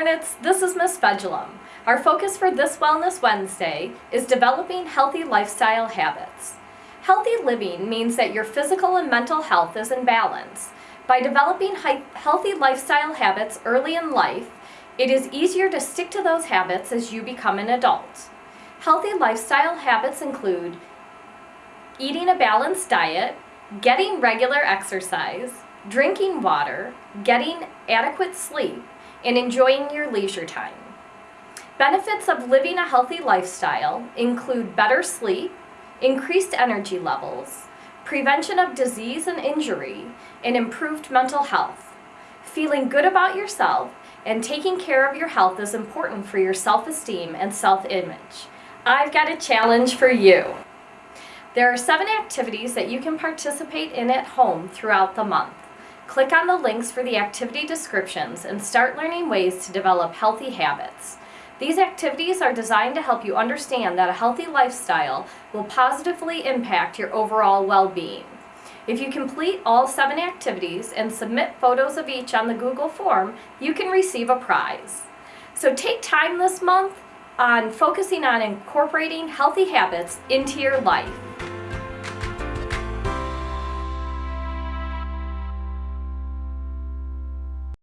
Hornets, this is Miss Fedulum. Our focus for this Wellness Wednesday is developing healthy lifestyle habits. Healthy living means that your physical and mental health is in balance. By developing healthy lifestyle habits early in life, it is easier to stick to those habits as you become an adult. Healthy lifestyle habits include eating a balanced diet, getting regular exercise, drinking water, getting adequate sleep, and enjoying your leisure time. Benefits of living a healthy lifestyle include better sleep, increased energy levels, prevention of disease and injury, and improved mental health. Feeling good about yourself and taking care of your health is important for your self-esteem and self-image. I've got a challenge for you. There are seven activities that you can participate in at home throughout the month. Click on the links for the activity descriptions and start learning ways to develop healthy habits. These activities are designed to help you understand that a healthy lifestyle will positively impact your overall well-being. If you complete all seven activities and submit photos of each on the Google form, you can receive a prize. So take time this month on focusing on incorporating healthy habits into your life.